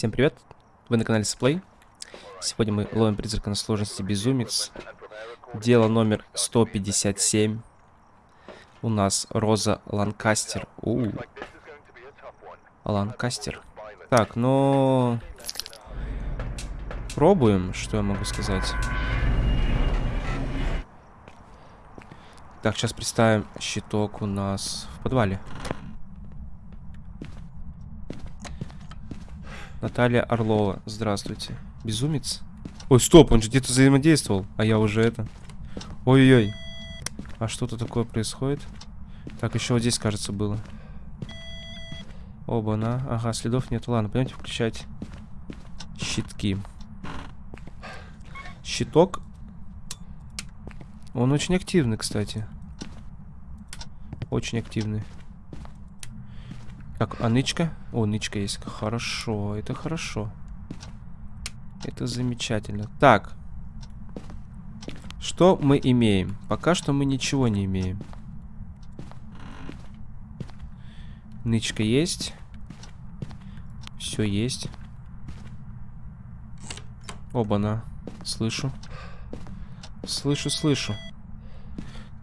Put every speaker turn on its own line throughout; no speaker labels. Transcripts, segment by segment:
Всем привет, вы на канале Сплей. Сегодня мы ловим призрака на сложности Безумец. Дело номер 157. У нас Роза Ланкастер. У, -у, -у. Ланкастер. Так, ну... Пробуем, что я могу сказать. Так, сейчас представим щиток у нас в подвале. Наталья Орлова, здравствуйте. Безумец? Ой, стоп, он же где-то взаимодействовал, а я уже это. Ой-ой-ой. А что-то такое происходит? Так, еще вот здесь, кажется, было. Оба-на. Ага, следов нет. Ладно, пойдемте включать щитки. Щиток. Он очень активный, кстати. Очень активный. Так, а нычка? О, нычка есть. Хорошо, это хорошо. Это замечательно. Так. Что мы имеем? Пока что мы ничего не имеем. Нычка есть. Все есть. Оба-на. Слышу. Слышу, слышу.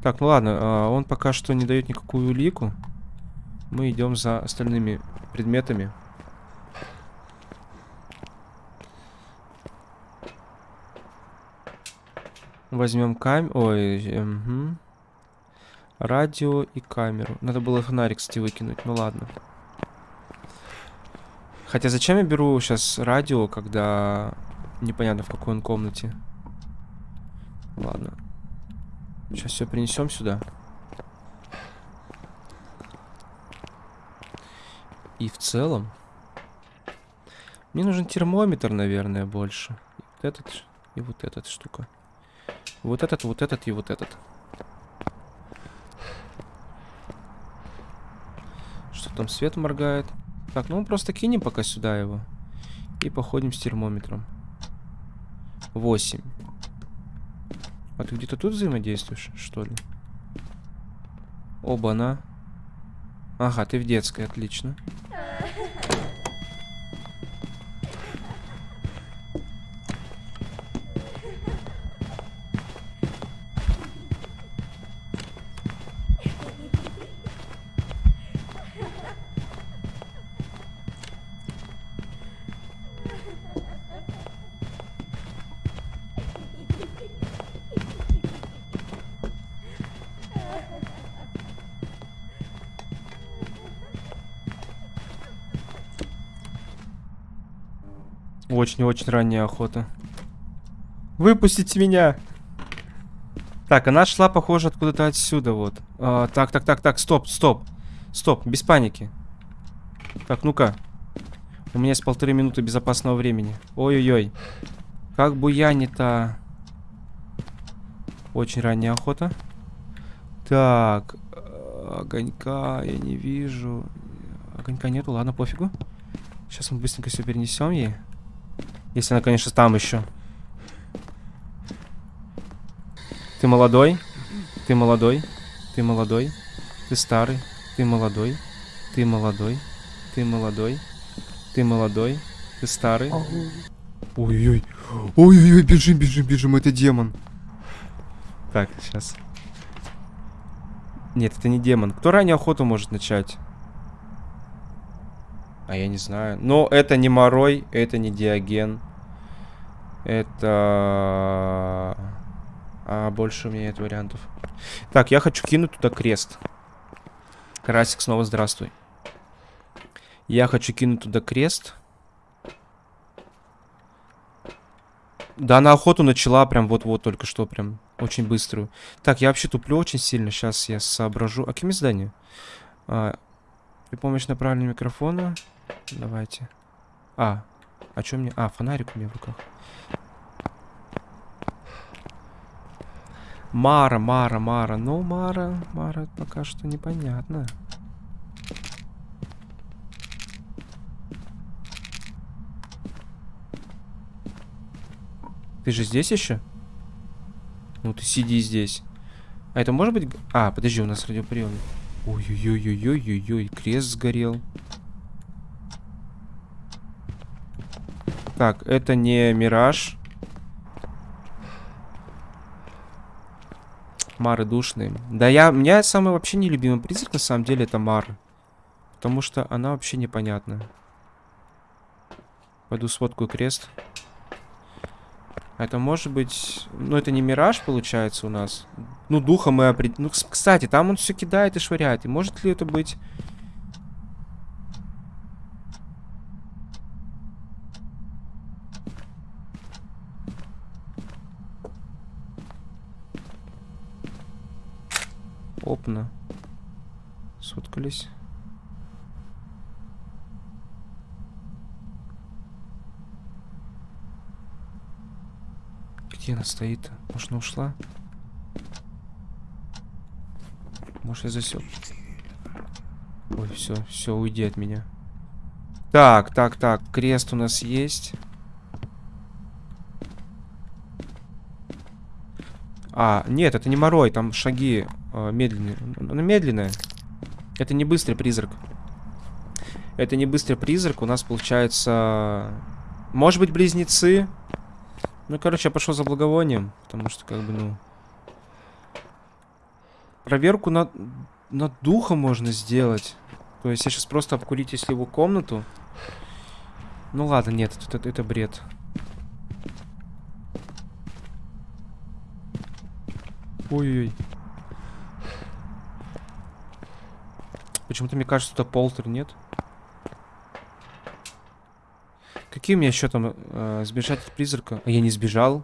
Так, ну ладно, а, он пока что не дает никакую улику. Мы идем за остальными предметами. Возьмем камеру. Ой, угу. радио и камеру. Надо было фонарик, кстати, выкинуть. Ну ладно. Хотя зачем я беру сейчас радио, когда непонятно в какой он комнате. Ладно. Сейчас все принесем сюда. И в целом... Мне нужен термометр, наверное, больше. И вот этот, и вот эта штука. Вот этот, вот этот и вот этот. Что там свет моргает? Так, ну мы просто кинем пока сюда его. И походим с термометром. 8. А ты где-то тут взаимодействуешь, что ли? Оба-на. Ага, ты в детской, отлично. Очень-очень ранняя охота. Выпустите меня! Так, она шла, похоже, откуда-то отсюда, вот. А, так, так, так, так, стоп, стоп. Стоп, без паники. Так, ну-ка. У меня есть полторы минуты безопасного времени. Ой-ой-ой. Как бы я не-то... Очень ранняя охота. Так. Огонька я не вижу. Огонька нету, ладно, пофигу. Сейчас мы быстренько все перенесем ей. Если она, конечно, там еще. Ты молодой? Ты молодой? Ты молодой? Ты старый? Ты молодой? Ты молодой? Ты молодой? Ты молодой? Ты старый? Ой-ой-ой. Ой-ой-ой, бежим, бежим, бежим, это демон. Так, сейчас. Нет, это не демон. Кто ранее охоту может начать? А я не знаю. Но это не Морой, это не Диоген. Это... А больше у меня нет вариантов. Так, я хочу кинуть туда крест. Карасик, снова здравствуй. Я хочу кинуть туда крест. Да, на охоту начала прям вот-вот только что, прям очень быструю. Так, я вообще туплю очень сильно. Сейчас я соображу. А какими здания? А, при помощи направленного микрофона. Давайте. А, а что мне... А, фонарик у меня в руках. Мара, Мара, Мара. Ну, Мара, Мара пока что непонятно. Ты же здесь еще? Ну, ты сиди здесь. А это может быть... А, подожди, у нас радиоприемник. Ой-ой-ой-ой-ой-ой, крест сгорел. Так, это не мираж. Мары душные. Да я, у меня самый вообще нелюбимый призрак на самом деле это Мара. Потому что она вообще непонятная. Пойду сфоткаю крест. Это может быть... Ну, это не мираж, получается, у нас. Ну, духа мы определили. Ну, кстати, там он все кидает и швыряет. И может ли это быть... Опна. Соткались. Где она стоит? Может, она ушла? Может, я засек? Ой, все, все, уйди от меня. Так, так, так, крест у нас есть. А, нет, это не морой, там шаги э, медленные. Она медленная. Это не быстрый призрак. Это не быстрый призрак. У нас получается... Может быть, близнецы. Ну, короче, я пошел за благовонием, потому что, как бы, ну... Проверку над, над духом можно сделать. То есть я сейчас просто обкурить, если его комнату. Ну ладно, нет, это, это, это бред. Ой-ой. Почему-то мне кажется, это полтер, нет? Какие у меня еще там э, сбежать от призрака? А я не сбежал.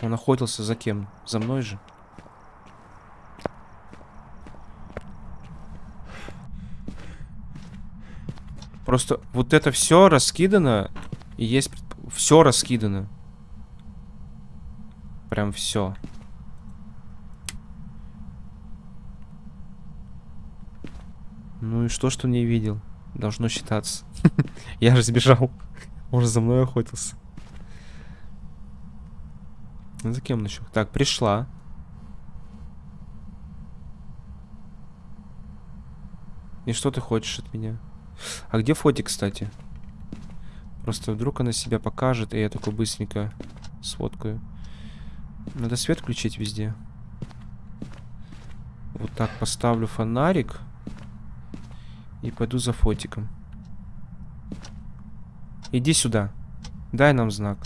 Он охотился за кем? За мной же. Просто вот это все раскидано. И есть... Все раскидано. Прям все. Ну и что, что не видел? Должно считаться. Я же сбежал. Он же за мной охотился. Ну, за кем еще? Так, пришла. И что ты хочешь от меня? А где фотик, кстати? Просто вдруг она себя покажет, и я такой быстренько сфоткаю. Надо свет включить везде. Вот так поставлю фонарик. И пойду за фотиком. Иди сюда. Дай нам знак.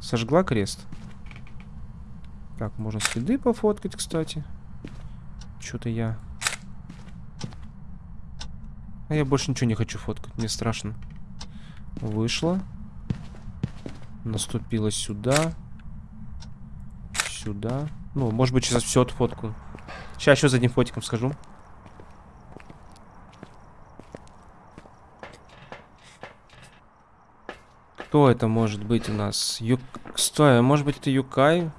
Сожгла крест. Так, можно следы пофоткать, кстати. Что-то я... А я больше ничего не хочу фоткать, мне страшно. Вышла. Наступила сюда. Сюда. Ну, может быть, сейчас все отфоткаю. Сейчас еще за одним фотиком скажу. Кто это может быть у нас? Ю... Стой, а может быть это Юкай?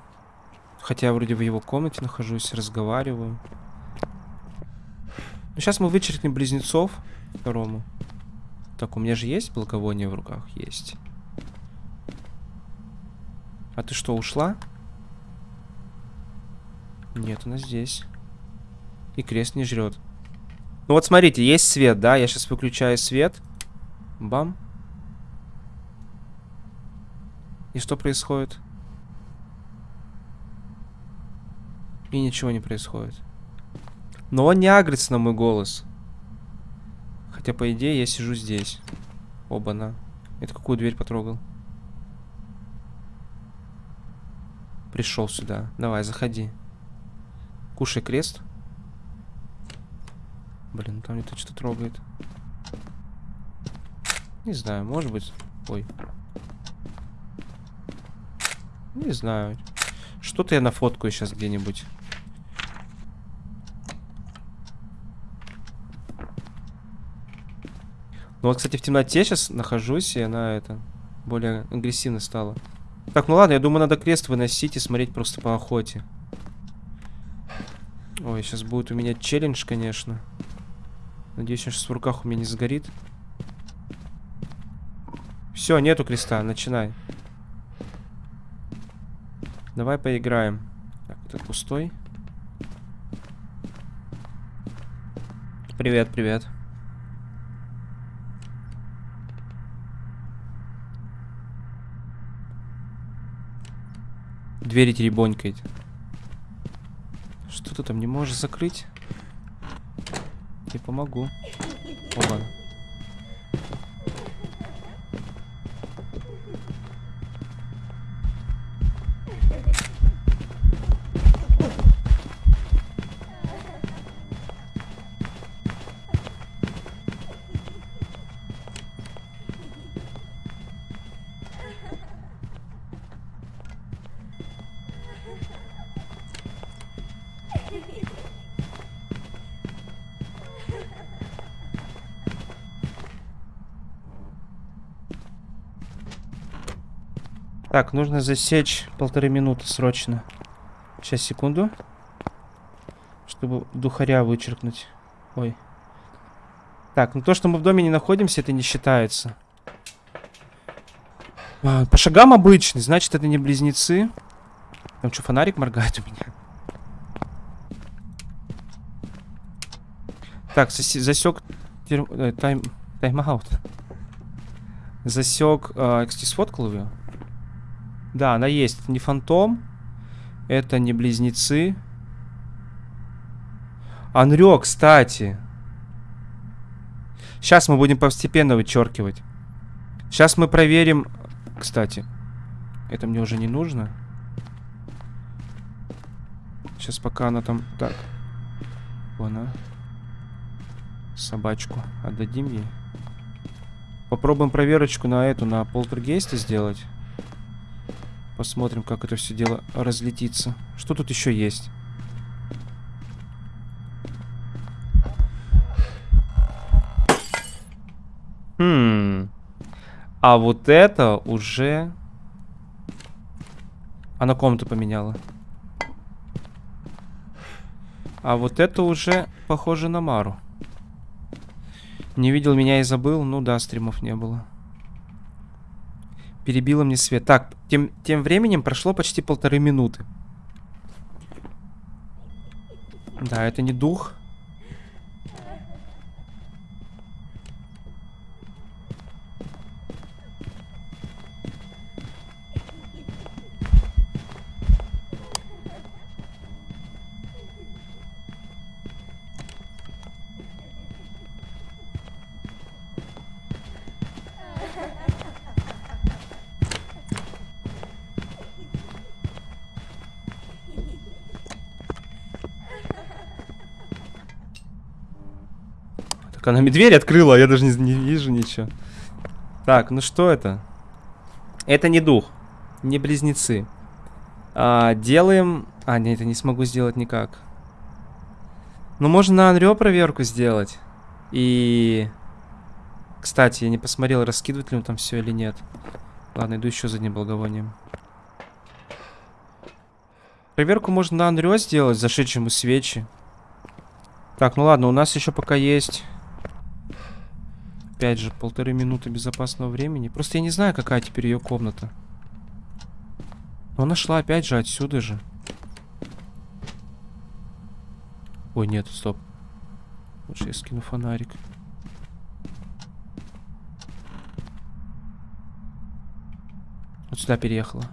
Хотя я вроде в его комнате нахожусь, разговариваю. Ну, сейчас мы вычеркнем близнецов второму. Так, у меня же есть благовоние в руках? Есть. А ты что, ушла? Нет, она здесь. И крест не жрет. Ну вот смотрите, есть свет, да? Я сейчас выключаю свет. Бам. И что происходит? И ничего не происходит. Но он не агрится на мой голос. Хотя, по идее, я сижу здесь. Оба-на. Это какую дверь потрогал? Пришел сюда. Давай, заходи. Кушай крест. Блин, там где-то что-то трогает. Не знаю, может быть. Ой. Не знаю. Что-то я нафоткаю сейчас где-нибудь. Ну вот, кстати, в темноте сейчас нахожусь, и она это более агрессивно стала. Так, ну ладно, я думаю, надо крест выносить и смотреть просто по охоте. Ой, сейчас будет у меня челлендж, конечно. Надеюсь, он сейчас в руках у меня не сгорит. Все, нету креста, начинай. Давай поиграем. Так, этот пустой. Привет, привет. Двери теребонькает. Что ты там не можешь закрыть? Я помогу. О. Так, нужно засечь полторы минуты срочно. Сейчас, секунду. Чтобы духаря вычеркнуть. Ой. Так, ну то, что мы в доме не находимся, это не считается. А, по шагам обычный, значит, это не близнецы. Там что, фонарик моргает у меня? Так, засек э, тайм тайм-аут. Засек. Э, кстати, сфоткал ее. Да, она есть. Это не фантом. Это не близнецы. Анрё, кстати. Сейчас мы будем постепенно вычеркивать. Сейчас мы проверим... Кстати, это мне уже не нужно. Сейчас пока она там... Так. Она. Собачку. Отдадим ей. Попробуем проверочку на эту, на полтергейста сделать. Посмотрим, как это все дело разлетится. Что тут еще есть? Хм. А вот это уже... Она комнату поменяла. А вот это уже похоже на Мару. Не видел меня и забыл. Ну да, стримов не было. Перебила мне свет. Так, тем, тем временем прошло почти полторы минуты. Да, это не дух. Она мне дверь открыла, а я даже не, не вижу ничего. Так, ну что это? Это не дух, не близнецы. А, делаем... А, нет, это не смогу сделать никак. Ну, можно на Анрё проверку сделать. И... Кстати, я не посмотрел, раскидывать ли он там все или нет. Ладно, иду еще за одним благовонием. Проверку можно на Анрё сделать, зашедшему свечи. Так, ну ладно, у нас еще пока есть Опять же, полторы минуты безопасного времени. Просто я не знаю, какая теперь ее комната. Но она шла опять же отсюда же. Ой, нет, стоп. Лучше я скину фонарик. Вот сюда переехала.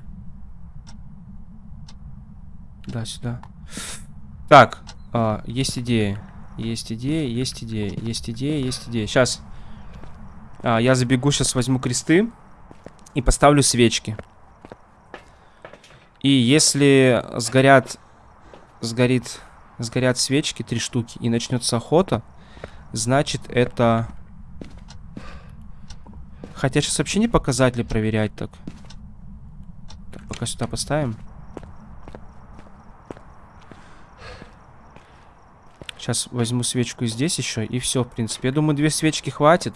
Да, сюда. Так, а, есть идея. Есть идея, есть идея, есть идея, есть идея. Сейчас. А, я забегу, сейчас возьму кресты и поставлю свечки. И если сгорят, сгорит, сгорят свечки, три штуки, и начнется охота, значит это... Хотя сейчас вообще не показатели проверять так. Так, пока сюда поставим. Сейчас возьму свечку здесь еще, и все, в принципе. Я думаю, две свечки хватит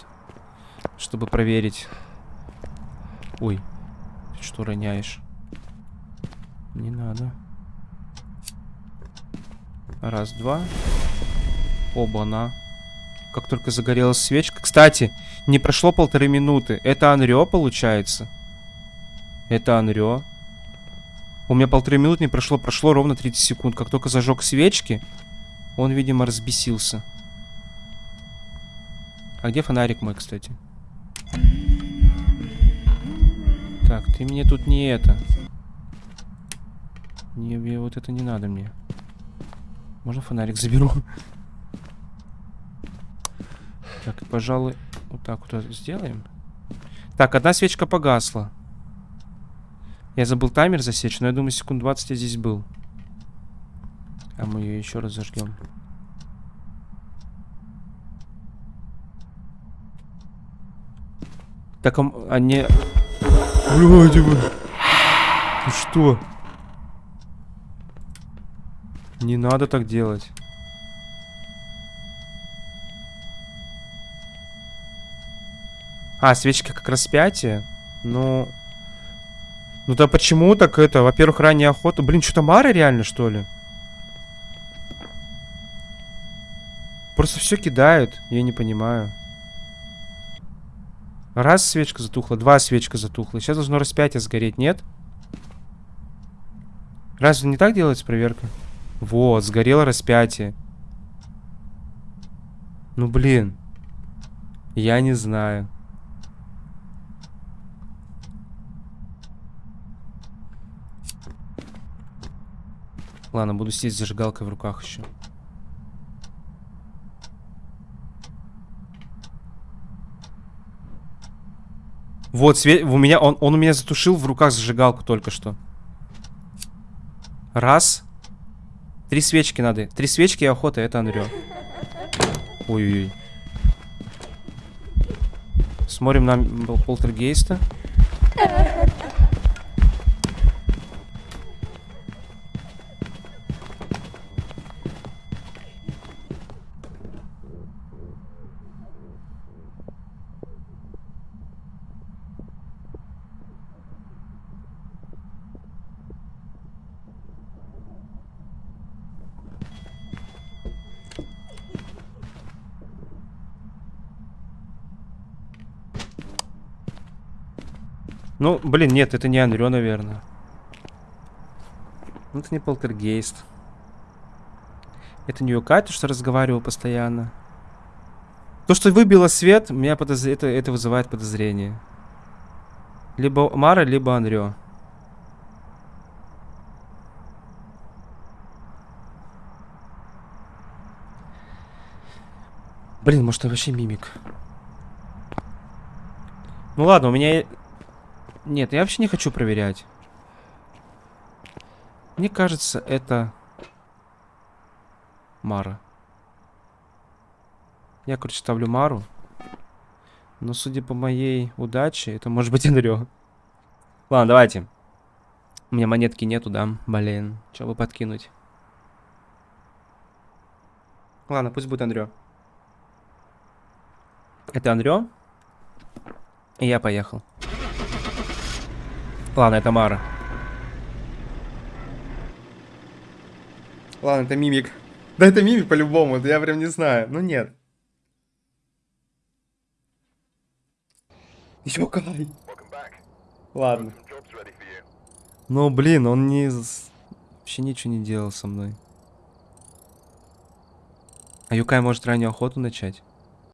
чтобы проверить. Ой, ты что роняешь? Не надо. Раз, два. Оба-на. Как только загорелась свечка. Кстати, не прошло полторы минуты. Это Анрё, получается? Это Анрё. У меня полторы минуты не прошло. Прошло ровно 30 секунд. Как только зажег свечки, он, видимо, разбесился. А где фонарик мой, кстати? Так, ты мне тут не это. Не, мне вот это не надо мне. Можно фонарик заберу? Так, пожалуй, вот так вот сделаем. Так, одна свечка погасла. Я забыл таймер засечь, но я думаю, секунд 20 я здесь был. А мы ее еще раз зажгем. Так, а, а не... Блядь, вы... Ты что? Не надо так делать. А, свечка как распятие? Ну... Ну да почему так это? Во-первых, ранняя охота. Блин, что-то Мара реально, что ли? Просто все кидают. Я не понимаю. Раз свечка затухла, два свечка затухла. Сейчас должно распятие сгореть, нет? Разве не так делается проверка? Вот, сгорело распятие. Ну блин. Я не знаю. Ладно, буду сидеть с зажигалкой в руках еще. Вот, свет, у меня, он, он у меня затушил в руках зажигалку только что. Раз. Три свечки надо. Три свечки и охота, это Анрё. Ой-ой-ой. Смотрим на пол- полтергейста. Ну, блин, нет, это не Анрё, наверное. Ну, Это не полтергейст. Это не Юкай, что разговаривал постоянно. То, что выбило свет, меня подоз... это, это вызывает подозрение. Либо Мара, либо Анрё. Блин, может, это вообще мимик. Ну ладно, у меня... Нет, я вообще не хочу проверять. Мне кажется, это... Мара. Я, короче, ставлю Мару. Но, судя по моей удаче, это может быть Энрё. Ладно, давайте. У меня монетки нету, да? Блин, что бы подкинуть? Ладно, пусть будет Андрё. Это Андрё. И я поехал. Ладно, это Мара. Ладно, это мимик. Да это мимик по-любому, я прям не знаю. Ну нет. Ёкай. Ладно. Ну блин, он не... Вообще ничего не делал со мной. А Юкай может раннюю охоту начать?